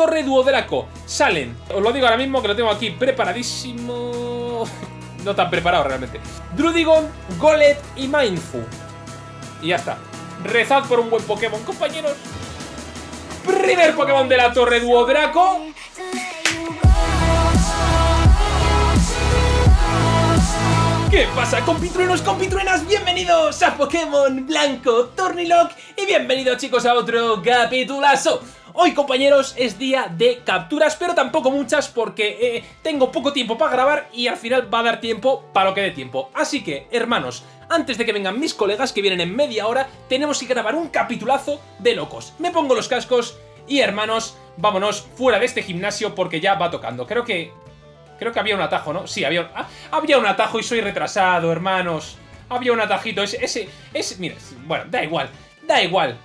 Torre Duodraco. Salen, os lo digo ahora mismo que lo tengo aquí preparadísimo... no tan preparado realmente. Drudigon, Golet y Mindfu. Y ya está. Rezad por un buen Pokémon, compañeros. Primer Pokémon de la Torre Duodraco. ¿Qué pasa compitruenos, compitruenas? Bienvenidos a Pokémon Blanco Tornilock y bienvenidos chicos a otro capitulazo Hoy compañeros es día de capturas, pero tampoco muchas porque eh, tengo poco tiempo para grabar y al final va a dar tiempo para lo que dé tiempo Así que hermanos, antes de que vengan mis colegas que vienen en media hora Tenemos que grabar un capitulazo de locos Me pongo los cascos y hermanos, vámonos fuera de este gimnasio porque ya va tocando Creo que Creo que había un atajo, ¿no? Sí, había, ah, había un atajo y soy retrasado, hermanos. Había un atajito, ese, ese, ese, mira, bueno, da igual, da igual.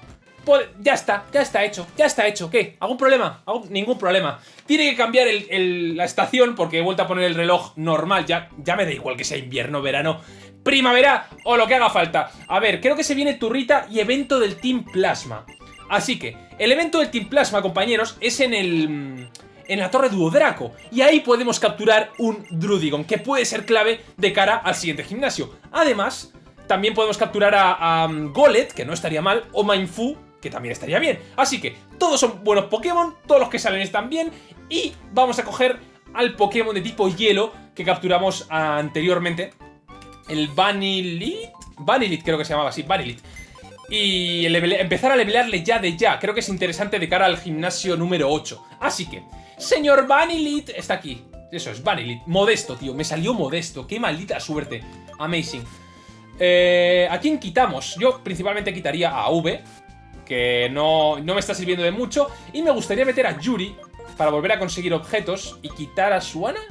Ya está, ya está hecho, ya está hecho. ¿Qué? ¿Algún problema? Ningún problema. Tiene que cambiar la estación porque he vuelto a poner el reloj normal. Ya, ya me da igual que sea invierno, verano, primavera o lo que haga falta. A ver, creo que se viene turrita y evento del Team Plasma. Así que, el evento del Team Plasma, compañeros, es en el en la torre Duodraco. Y ahí podemos capturar un Drudigon, que puede ser clave de cara al siguiente gimnasio. Además, también podemos capturar a, Golet, que no estaría mal, o Mindfu, que también estaría bien. Así que todos son buenos Pokémon, todos los que salen están bien, y vamos a coger al Pokémon de tipo hielo que capturamos anteriormente, el Vanilit. Vanilit creo que se llamaba así, Vanilit. Y empezar a levelearle ya de ya, creo que es interesante de cara al gimnasio número 8. Así que, Señor Vanilit está aquí. Eso es, Vanilit. Modesto, tío. Me salió modesto. Qué maldita suerte. Amazing. Eh, ¿A quién quitamos? Yo principalmente quitaría a V, que no, no me está sirviendo de mucho. Y me gustaría meter a Yuri para volver a conseguir objetos y quitar a Suana.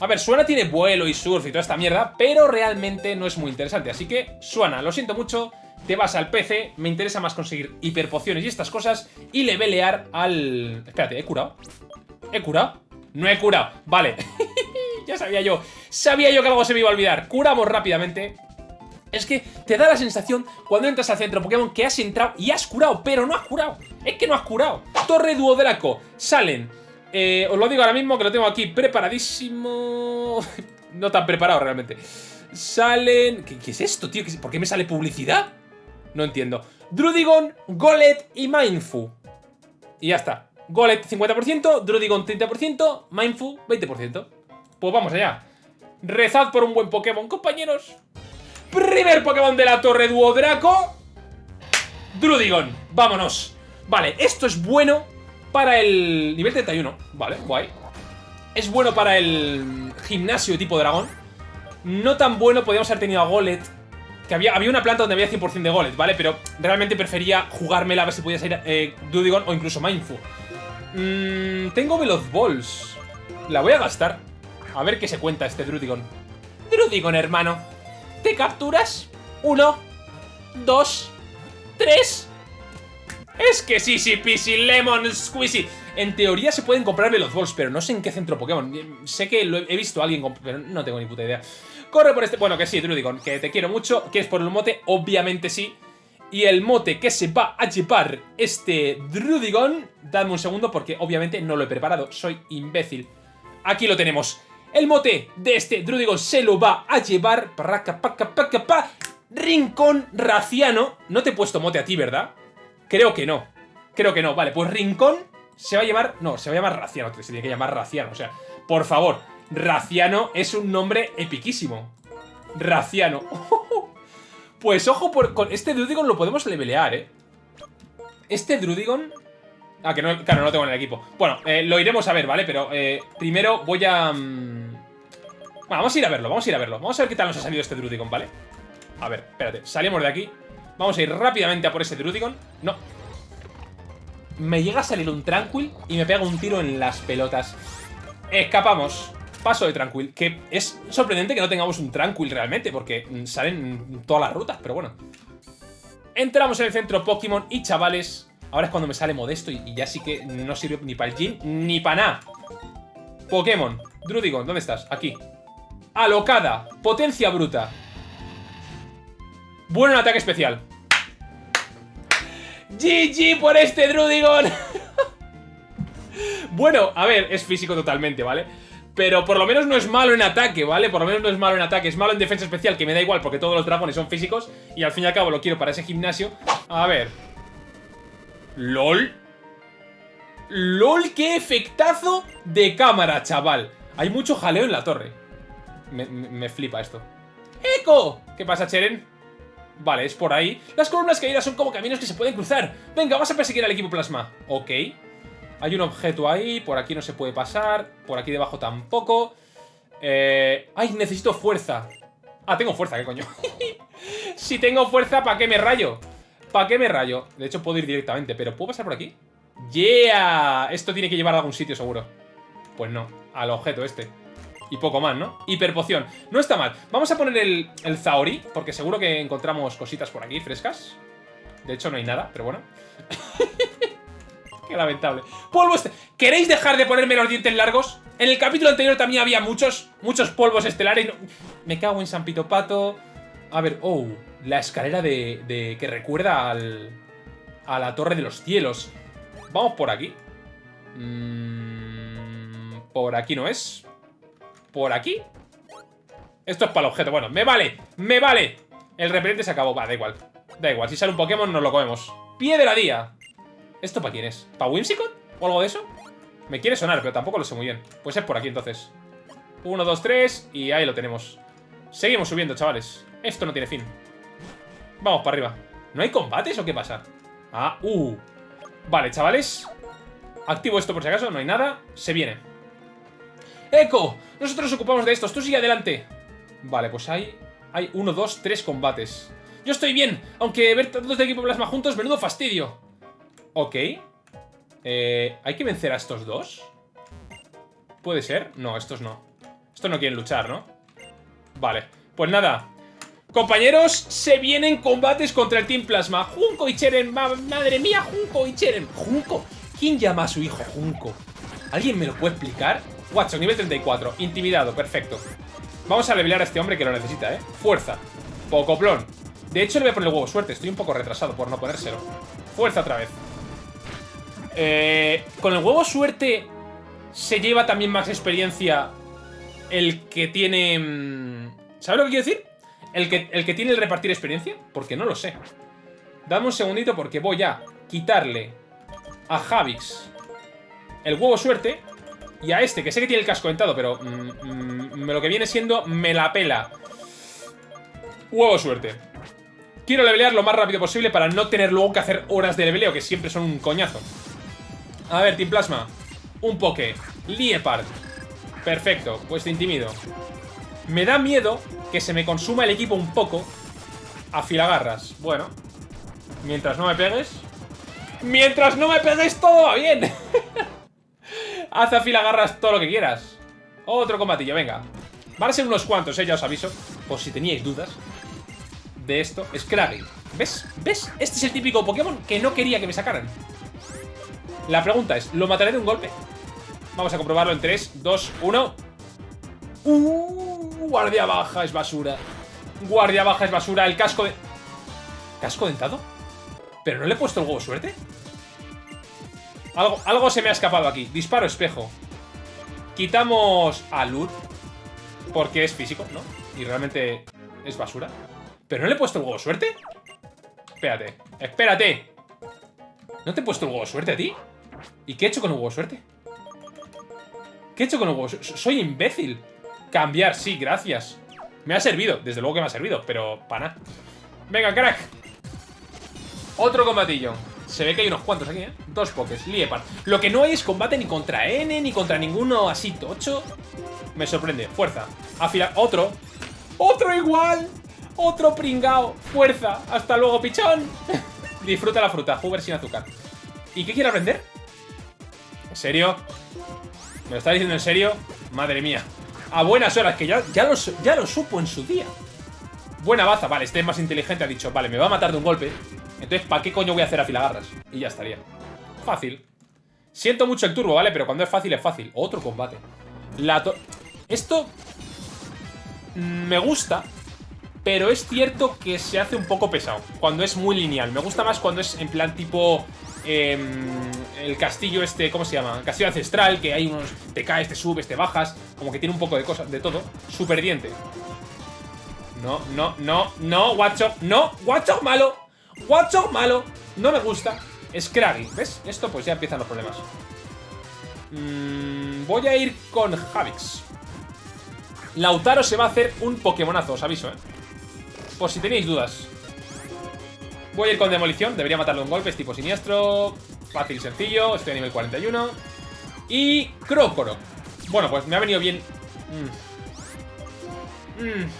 A ver, Suana tiene vuelo y surf y toda esta mierda, pero realmente no es muy interesante. Así que, Suana, lo siento mucho, te vas al PC, me interesa más conseguir hiperpociones y estas cosas y levelear al... Espérate, ¿he curado? ¿He curado? No he curado, vale Ya sabía yo, sabía yo que algo se me iba a olvidar Curamos rápidamente es que te da la sensación cuando entras al centro Pokémon que has entrado y has curado, pero no has curado. Es que no has curado. Torre Duodraco, salen. Eh, os lo digo ahora mismo que lo tengo aquí preparadísimo. no tan preparado realmente. Salen... ¿Qué, es esto, tío? ¿Por qué me sale publicidad? No entiendo. Drudigon, Golet y Mindfu. Y ya está. Golet 50%, Drudigon 30%, Mindfu 20%. Pues vamos allá. Rezad por un buen Pokémon, compañeros. Primer Pokémon de la Torre Duodraco. Drudigon. Vámonos. Vale, esto es bueno para el nivel 31. Vale, guay. Es bueno para el gimnasio tipo dragón. No tan bueno, podríamos haber tenido a Golet que había, había una planta donde había 100% de goles, ¿vale? Pero realmente prefería jugármela a ver si podía salir eh, Dudigon o incluso Mindfu. Mmm, tengo Veloz Balls. La voy a gastar. A ver qué se cuenta este Drudigon. Drudigon, hermano. ¿Te capturas? Uno, dos, tres. Es que sí, sí, pisi, lemon, squeezy. En teoría se pueden comprar Veloz Balls, pero no sé en qué centro Pokémon. Sé que lo he visto a alguien, pero no tengo ni puta idea. Corre por este... Bueno, que sí, Drudigon, que te quiero mucho. ¿Quieres por el mote? Obviamente sí. Y el mote que se va a llevar este Drudigon... Dadme un segundo porque obviamente no lo he preparado. Soy imbécil. Aquí lo tenemos. El mote de este Drudigon se lo va a llevar... Rincón Raciano. No te he puesto mote a ti, ¿verdad? Creo que no. Creo que no. Vale, pues Rincón se va a llevar... No, se va a llamar Raciano. Se tiene que llamar Raciano. O sea, por favor... Raciano es un nombre epiquísimo. Raciano. pues ojo, por, con este Drudigon lo podemos levelear, ¿eh? Este Drudigon... Ah, que no, claro, no lo tengo en el equipo. Bueno, eh, lo iremos a ver, ¿vale? Pero eh, primero voy a... Mm, bueno, vamos a ir a verlo, vamos a ir a verlo. Vamos a ver qué tal nos ha salido este Drudigon, ¿vale? A ver, espérate, salimos de aquí. Vamos a ir rápidamente a por ese Drudigon. No. Me llega a salir un Tranquil y me pega un tiro en las pelotas. Escapamos. Paso de Tranquil, que es sorprendente que no tengamos un Tranquil realmente, porque mm, salen todas las rutas, pero bueno. Entramos en el centro Pokémon y chavales, ahora es cuando me sale modesto y, ya sí que no sirve ni para el Gin ni para nada. Pokémon, Drudigon, ¿dónde estás? Aquí. Alocada, potencia bruta. Bueno ataque especial. GG por este Drudigon. Bueno, a ver, es físico totalmente, ¿vale? Pero por lo menos no es malo en ataque, ¿vale? Por lo menos no es malo en ataque, es malo en defensa especial, que me da igual porque todos los dragones son físicos y al fin y al cabo lo quiero para ese gimnasio. A ver. LOL. LOL, qué efectazo de cámara, chaval. Hay mucho jaleo en la torre. Me, me flipa esto. ¡Eco! ¿Qué pasa, Cheren? Vale, es por ahí. Las columnas caídas son como caminos que se pueden cruzar. Venga, vamos a perseguir al equipo plasma. Ok. Hay un objeto ahí, por aquí no se puede pasar, por aquí debajo tampoco. Eh... ¡Ay, necesito fuerza! Ah, tengo fuerza, ¿qué coño? si tengo fuerza, ¿para qué me rayo? ¿Para qué me rayo? De hecho, puedo ir directamente, pero ¿puedo pasar por aquí? ¡Yeah! Esto tiene que llevar a algún sitio, seguro. Pues no, al objeto este. Y poco más, ¿no? Hiperpoción. No está mal. Vamos a poner el, el Zaori, porque seguro que encontramos cositas por aquí frescas. De hecho, no hay nada, pero bueno. Qué lamentable. Polvo este... ¿Queréis dejar de ponerme los dientes largos? En el capítulo anterior también había muchos, muchos polvos estelares. Me cago en San Pito Pato. A ver, oh, la escalera de, de que recuerda al, a la Torre de los Cielos. Vamos por aquí. Mm, por aquí no es. Por aquí. Esto es para el objeto. Bueno, me vale, me vale. El repelente se acabó. Va, da igual. Da igual, si sale un Pokémon nos lo comemos. Pie de la día. ¿Esto para quién es? ¿Para Whimsicott? ¿O algo de eso? Me quiere sonar, pero tampoco lo sé muy bien. Pues es por aquí entonces. Uno, dos, tres y ahí lo tenemos. Seguimos subiendo, chavales. Esto no tiene fin. Vamos para arriba. ¿No hay combates o qué pasa? Ah, uh. Vale, chavales. Activo esto por si acaso, no hay nada. Se viene. ¡Eco! Nosotros nos ocupamos de estos, tú sigue adelante. Vale, pues hay... Hay uno, dos, tres combates. Yo estoy bien, aunque ver tantos de equipo plasma juntos, menudo fastidio. Ok. Eh, ¿Hay que vencer a estos dos? ¿Puede ser? No, estos no. Estos no quieren luchar, ¿no? Vale. Pues nada. Compañeros, se vienen combates contra el Team Plasma. Junko y Cheren. madre mía, Junko y Cheren. Junko. ¿Quién llama a su hijo Junko? ¿Alguien me lo puede explicar? Watson, nivel 34. Intimidado, perfecto. Vamos a levelear a este hombre que lo necesita, ¿eh? Fuerza. Pocoplón. De hecho, le voy a poner el huevo suerte. Estoy un poco retrasado por no ponérselo. Fuerza otra vez. Eh, con el huevo suerte se lleva también más experiencia el que tiene... Mm, ¿Sabes lo que quiero decir? ¿El que, el que tiene el repartir experiencia? Porque no lo sé. Dame un segundito porque voy a quitarle a Javix el huevo suerte y a este, que sé que tiene el casco dentado, pero mm, mm, lo que viene siendo me la pela. Huevo suerte. Quiero levelear lo más rápido posible para no tener luego que hacer horas de leveleo, que siempre son un coñazo. A ver, Team Plasma. Un poke. Liepard. Perfecto, pues te intimido. Me da miedo que se me consuma el equipo un poco a filagarras. Bueno, mientras no me pegues... ¡Mientras no me pegues todo va bien! Haz a filagarras todo lo que quieras. Otro combatillo, venga. Van a ser unos cuantos, eh, ya os aviso. Por si teníais dudas de esto. Scraggy. ¿Ves? ¿Ves? Este es el típico Pokémon que no quería que me sacaran. La pregunta es, ¿lo mataré de un golpe? Vamos a comprobarlo en 3, 2, 1 Uh, guardia baja es basura Guardia baja es basura, el casco de... ¿Casco dentado? ¿Pero no le he puesto el huevo suerte? Algo, algo se me ha escapado aquí Disparo espejo Quitamos a Lud Porque es físico, ¿no? Y realmente es basura ¿Pero no le he puesto el huevo suerte? Espérate, espérate ¿No te he puesto el huevo suerte a ti? ¿Y qué he hecho con el huevo suerte? ¿Qué he hecho con el huevo? Soy imbécil. Cambiar, sí, gracias. Me ha servido, desde luego que me ha servido, pero para Venga, crack. Otro combatillo. Se ve que hay unos cuantos aquí, ¿eh? Dos pokés, Liepard. Lo que no hay es combate ni contra N, ni contra ninguno así tocho. Me sorprende. Fuerza. Afila... Otro. Otro igual. Otro pringao. Fuerza. Hasta luego, pichón. Disfruta la fruta. Hoover sin azúcar. ¿Y qué quiere aprender? ¿En serio? ¿Me lo está diciendo en serio? Madre mía. A buenas horas, que ya, ya, lo, ya lo supo en su día. Buena baza, vale, este es más inteligente, ha dicho, vale, me va a matar de un golpe. Entonces, ¿para qué coño voy a hacer afilagarras? Y ya estaría. Fácil. Siento mucho el turbo, ¿vale? Pero cuando es fácil, es fácil. Otro combate. La Esto... Me gusta, pero es cierto que se hace un poco pesado cuando es muy lineal. Me gusta más cuando es en plan tipo em, el castillo este, ¿cómo se llama? Castillo ancestral, que hay unos... Te caes, te subes, te bajas, como que tiene un poco de cosas, de todo. Super diente. No, no, no, no, Watchog, no, Watchog malo. Watchog malo. No me gusta. Scraggy, ¿ves? Esto pues ya empiezan los problemas. Mm, voy a ir con Javix. Lautaro se va a hacer un Pokémonazo, os aviso, ¿eh? Por si tenéis dudas. Voy a ir con Demolición, debería matarle un golpe, es tipo siniestro. Fácil y sencillo, estoy a nivel 41. Y Crocoro. Bueno, pues me ha venido bien. Mm. Mm.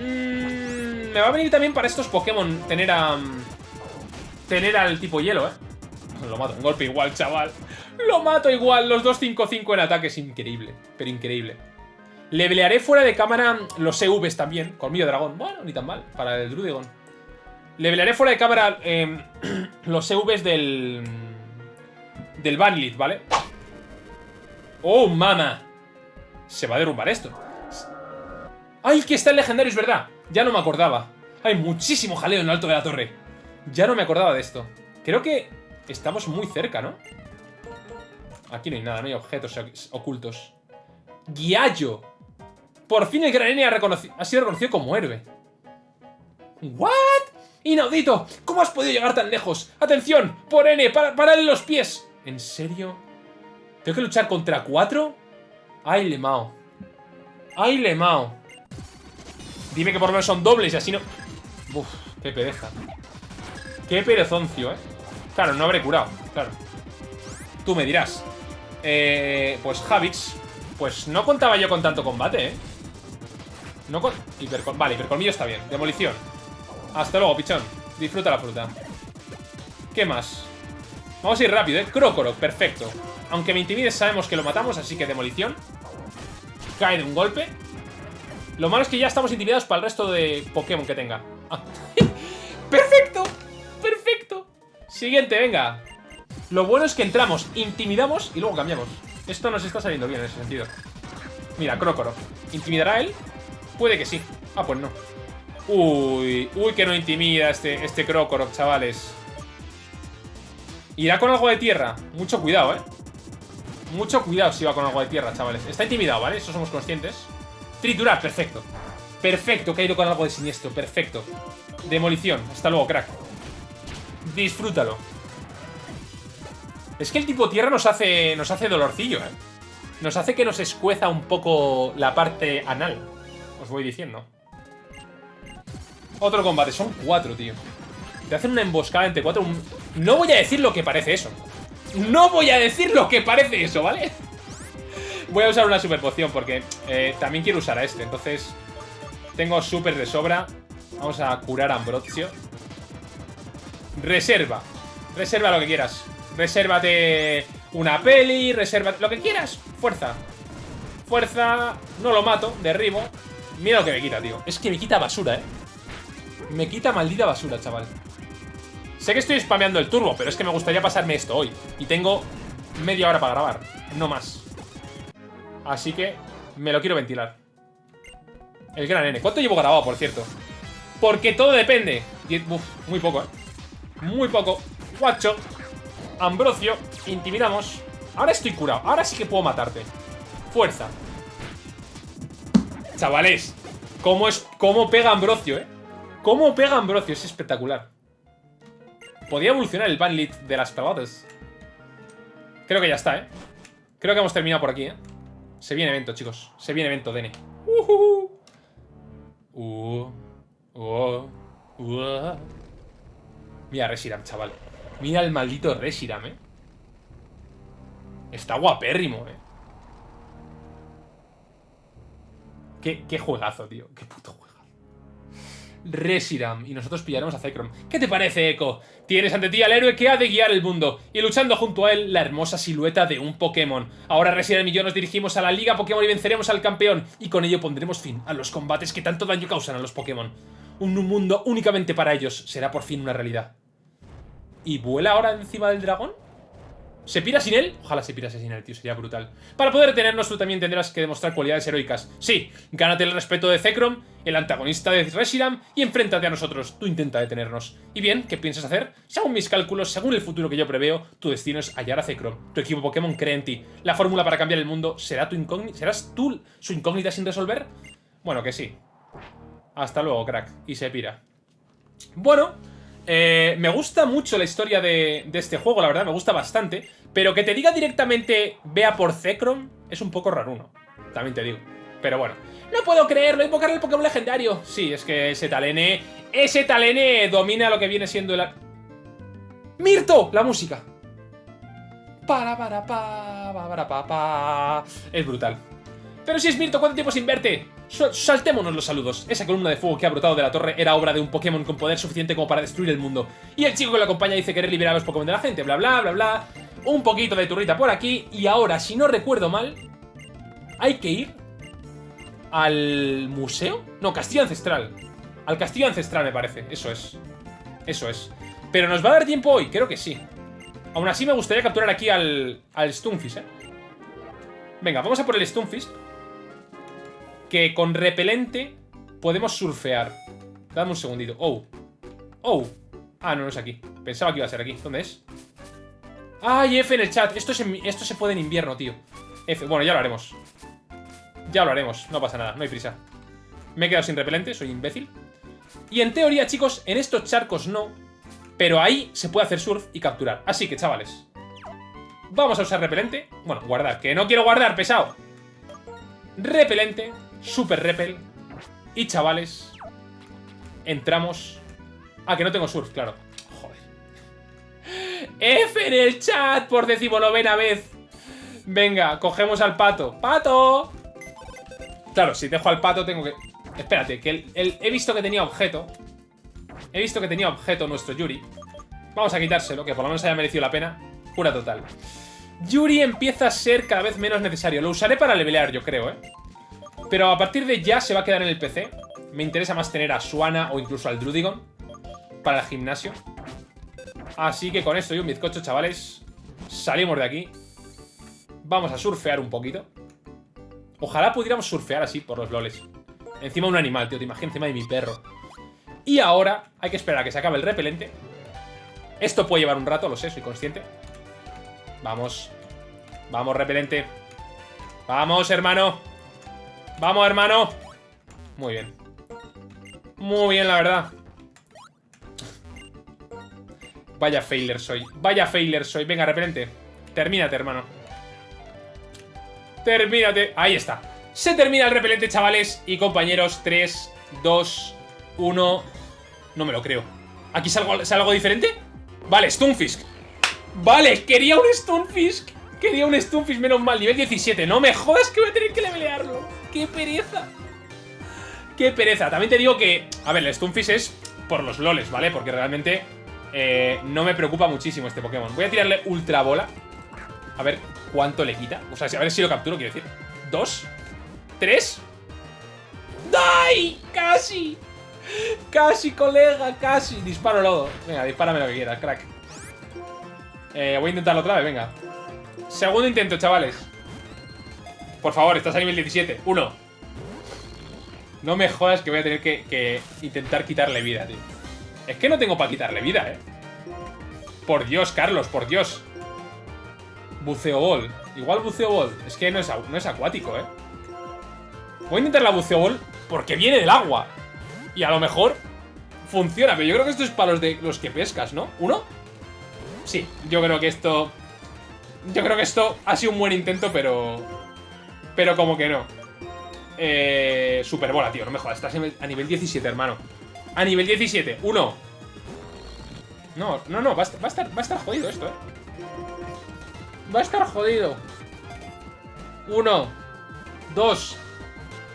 Mm, me va a venir también para estos Pokémon tener a... Tener al tipo hielo, ¿eh? Lo mato, un golpe igual, chaval. Lo mato igual, los 2-5-5 en ataque es increíble, pero increíble. Levelearé fuera de cámara los EVs también, colmillo dragón. Bueno, ni tan mal, para el Drudigon. Levelearé fuera de cámara eh, los EVs del... Del Banlit, ¿vale? ¡Oh, mama! Se va a derrumbar esto. ¡Ay, que está el legendario, es verdad! Ya no me acordaba. Hay muchísimo jaleo en lo alto de la torre. Ya no me acordaba de esto. Creo que estamos muy cerca, ¿no? Aquí no hay nada, no hay objetos ocultos. ¡Guiallo! Por fin el gran ha, ha sido reconocido como héroe. ¿What? ¡Inaudito! ¿Cómo has podido llegar tan lejos? ¡Atención! ¡Por N! ¡Para, ¡Parale los pies! ¿En serio? ¿Tengo que luchar contra cuatro? ¡Ay, Lemao! ¡Ay, Lemao! Dime que por lo menos son dobles y así no... Uf, qué pereza. Qué perezoncio, ¿eh? Claro, no habré curado, claro. Tú me dirás. Eh, pues Javix. Pues no contaba yo con tanto combate, ¿eh? No con... Vale, hipercolmillo está bien. Demolición. Hasta luego, pichón. Disfruta la fruta. ¿Qué más? Vamos a ir rápido, ¿eh? Crocoro, perfecto. Aunque me intimides, sabemos que lo matamos, así que demolición. Cae de un golpe. Lo malo es que ya estamos intimidados para el resto de Pokémon que tenga. Ah. ¡Perfecto! ¡Perfecto! Siguiente, venga. Lo bueno es que entramos, intimidamos y luego cambiamos. Esto nos está saliendo bien en ese sentido. Mira, Crocoro. ¿Intimidará él? Puede que sí. Ah, pues no. Uy, uy, que no intimida este, este chavales. Irá con algo de tierra. Mucho cuidado, ¿eh? Mucho cuidado si va con algo de tierra, chavales. Está intimidado, ¿vale? Eso somos conscientes. Triturar, perfecto. Perfecto, que ha ido con algo de siniestro, perfecto. Demolición, hasta luego, crack. Disfrútalo. Es que el tipo tierra nos hace, nos hace dolorcillo, ¿eh? Nos hace que nos escueza un poco la parte anal. Os voy diciendo. Otro combate, son cuatro, tío. Te hacen una emboscada entre cuatro. No voy a decir lo que parece eso. No voy a decir lo que parece eso, ¿vale? Voy a usar una super poción porque eh, también quiero usar a este. Entonces, tengo super de sobra. Vamos a curar a Ambrosio. Reserva. Reserva lo que quieras. Resérvate una peli, reserva lo que quieras. Fuerza. Fuerza. No lo mato, derribo. Mira lo que me quita, tío. Es que me quita basura, ¿eh? Me quita maldita basura, chaval. Sé que estoy spameando el turbo, pero es que me gustaría pasarme esto hoy. Y tengo media hora para grabar. No más. Así que me lo quiero ventilar. El gran N. ¿Cuánto llevo grabado, por cierto? Porque todo depende. Uf, muy poco, ¿eh? Muy poco. Guacho. Ambrosio. Intimidamos. Ahora estoy curado. Ahora sí que puedo matarte. Fuerza. Chavales. ¿Cómo, es, cómo pega Ambrosio, eh? ¿Cómo pega Ambrosio? Es espectacular. Podría evolucionar el Banlit de las pelotas. Creo que ya está, ¿eh? Creo que hemos terminado por aquí, ¿eh? Se viene evento, chicos. Se viene evento, Dene. Uh, uh, uh. Mira Reshiram, chaval. Mira el maldito Reshiram, eh. Está guapérrimo, eh. Qué, qué juegazo, tío. Qué puto juego. Reshiram y nosotros pillaremos a Zekrom. ¿Qué te parece, Echo? Tienes ante ti al héroe que ha de guiar el mundo y luchando junto a él la hermosa silueta de un Pokémon. Ahora Reshiram y yo nos dirigimos a la Liga Pokémon y venceremos al campeón y con ello pondremos fin a los combates que tanto daño causan a los Pokémon. Un mundo únicamente para ellos será por fin una realidad. ¿Y vuela ahora encima del dragón? ¿Se pira sin él? Ojalá se pirase sin él, tío, sería brutal. Para poder detenernos, tú también tendrás que demostrar cualidades heroicas. Sí, gánate el respeto de Zekrom, el antagonista de Reshiram, y enfréntate a nosotros. Tú intenta detenernos. ¿Y bien? ¿Qué piensas hacer? Según mis cálculos, según el futuro que yo preveo, tu destino es hallar a Zekrom. Tu equipo Pokémon cree en ti. La fórmula para cambiar el mundo será tu incógnita. ¿Serás tú su incógnita sin resolver? Bueno, que sí. Hasta luego, crack. Y se pira. Bueno, eh, me gusta mucho la historia de, de, este juego, la verdad, me gusta bastante. Pero que te diga directamente vea por Zekrom es un poco raro. También te digo. Pero bueno. No puedo creerlo, invocar el Pokémon legendario. Sí, es que ese Talene... Ese Talene domina lo que viene siendo el... ¡Mirto! La música. Para, para, pa, para, pa, pa. Es brutal. Pero si es Mirto, ¿cuánto tiempo sin verte? Saltémonos los saludos. Esa columna de fuego que ha brotado de la torre era obra de un Pokémon con poder suficiente como para destruir el mundo. Y el chico que lo acompaña dice querer liberar a los Pokémon de la gente, bla bla bla bla. Un poquito de turrita por aquí. Y ahora, si no recuerdo mal, hay que ir al museo. No, castillo ancestral. Al castillo ancestral me parece, eso es. Eso es. Pero ¿nos va a dar tiempo hoy? Creo que sí. Aún así me gustaría capturar aquí al, al Stunfisk, ¿eh? Venga, vamos a por el Stunfisk que con repelente podemos surfear. Dame un segundito. Oh. Oh. Ah, no, no es aquí. Pensaba que iba a ser aquí. ¿Dónde es? ¡Ay, F en el chat! Esto, esto se puede en invierno, tío. F. Bueno, ya lo haremos. Ya lo haremos. No pasa nada. No hay prisa. Me he quedado sin repelente. Soy imbécil. Y en teoría, chicos, en estos charcos no. Pero ahí se puede hacer surf y capturar. Así que, chavales. Vamos a usar repelente. Bueno, guardar. Que no quiero guardar, pesado. Repelente. Super Repel. Y chavales, entramos... Ah, que no tengo surf, claro. Joder. F en el chat por decimonovena vez. Venga, cogemos al pato. ¡Pato! Claro, si dejo al pato tengo que... Espérate, que el, he visto que tenía objeto. He visto que tenía objeto nuestro Yuri. Vamos a quitárselo, que por lo menos haya merecido la pena. Pura total. Yuri empieza a ser cada vez menos necesario. Lo usaré para levelear, yo creo, ¿eh? Pero a partir de ya se va a quedar en el PC. Me interesa más tener a Suana o incluso al Drudigon para el gimnasio. Así que con esto y un bizcocho, chavales, salimos de aquí. Vamos a surfear un poquito. Ojalá pudiéramos surfear así por los loles. Encima un animal, tío, te imaginas encima de mi perro. Y ahora hay que esperar a que se acabe el repelente. Esto puede llevar un rato, lo sé, soy consciente. Vamos. Vamos, repelente. Vamos, hermano. Vamos, hermano. Muy bien. Muy bien, la verdad. Vaya failure soy. Vaya failure soy. Venga, repelente. Termínate, hermano. Termínate. Ahí está. Se termina el repelente, chavales y compañeros. 3, 2, 1... No me lo creo. ¿Aquí sale algo diferente? Vale, Stunfisk. Vale, quería un Stunfisk. Quería un Stunfisk, menos mal. Nivel 17. No me jodas que voy a tener que levelearlo qué pereza. Qué pereza. También te digo que, a ver, el Stunfisk es por los loles, ¿vale? Porque realmente eh, no me preocupa muchísimo este Pokémon. Voy a tirarle Ultra Bola. A ver cuánto le quita. O sea, a ver si lo capturo, quiero decir. ¿Dos? ¿Tres? ¡Dai! ¡Casi! ¡Casi, colega! ¡Casi! Disparo lodo. Venga, dispárame lo que quieras, crack. Eh, voy a intentarlo otra vez, venga. Segundo intento, chavales. Por favor, estás a nivel 17. Uno. No me jodas que voy a tener que, intentar quitarle vida, tío. Es que no tengo para quitarle vida, eh. Por Dios, Carlos, por Dios. Buceo Ball. Igual Buceo Ball. Es que no es, no es acuático, eh. Voy a intentar la Buceo Ball porque viene del agua. Y a lo mejor funciona. Pero yo creo que esto es para los, de, los que pescas, ¿no? ¿Uno? Sí, yo creo que esto... Yo creo que esto ha sido un buen intento, pero... Pero como que no. Eh, Superbola, tío, no me jodas. Estás a nivel 17, hermano. A nivel 17. Uno. No, no, no. Va a, estar, va a estar jodido esto, eh. Va a estar jodido. Uno. Dos.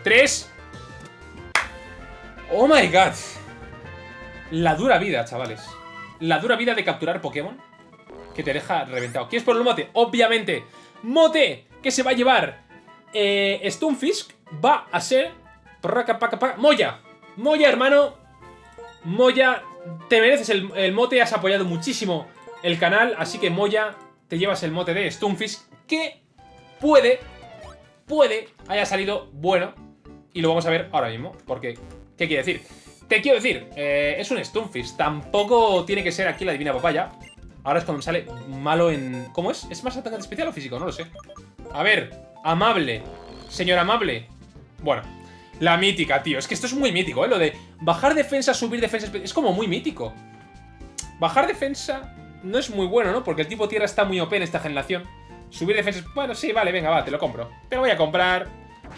Tres. Oh my god. La dura vida, chavales. La dura vida de capturar Pokémon que te deja reventado. ¿Quieres por el mote? Obviamente. Mote que se va a llevar eh, Stunfisk va a ser... Moya. Moya, hermano. Moya, te mereces el, mote, has apoyado muchísimo el canal, así que Moya, te llevas el mote de Stunfisk, que puede, puede haya salido bueno. Y lo vamos a ver ahora mismo, porque, ¿qué quiere decir? ¿Qué quiero decir? Eh, es un Stunfisk, tampoco tiene que ser aquí la divina papaya. Ahora es cuando me sale malo en... ¿Cómo es? ¿Es más atacante especial o físico? No lo sé. A ver, amable. Señor amable. Bueno, la mítica, tío. Es que esto es muy mítico, ¿eh? Lo de bajar defensa, subir defensa... Es como muy mítico. Bajar defensa no es muy bueno, ¿no? Porque el tipo tierra está muy OP en esta generación. Subir defensa... Bueno, sí, vale, venga, va, te lo compro. Te lo voy a comprar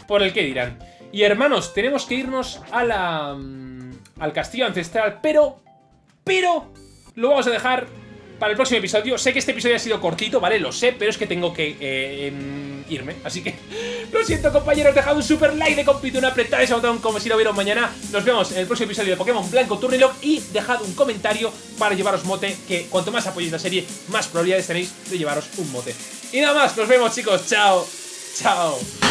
por el que dirán. Y hermanos, tenemos que irnos a la... Mm, al castillo ancestral, pero... Pero... Lo vamos a dejar para el próximo episodio. Sé que este episodio ha sido cortito, ¿vale? Lo sé, pero es que tengo que eh, em, irme. Así que lo siento, compañeros. Dejad un super like de compito, un apretad ese botón como si lo vieron mañana. Nos vemos en el próximo episodio de Pokémon Blanco Turnilog y dejad un comentario para llevaros mote, que cuanto más apoyéis la serie, más probabilidades tenéis de llevaros un mote. Y nada más, nos vemos, chicos. Chao. Chao.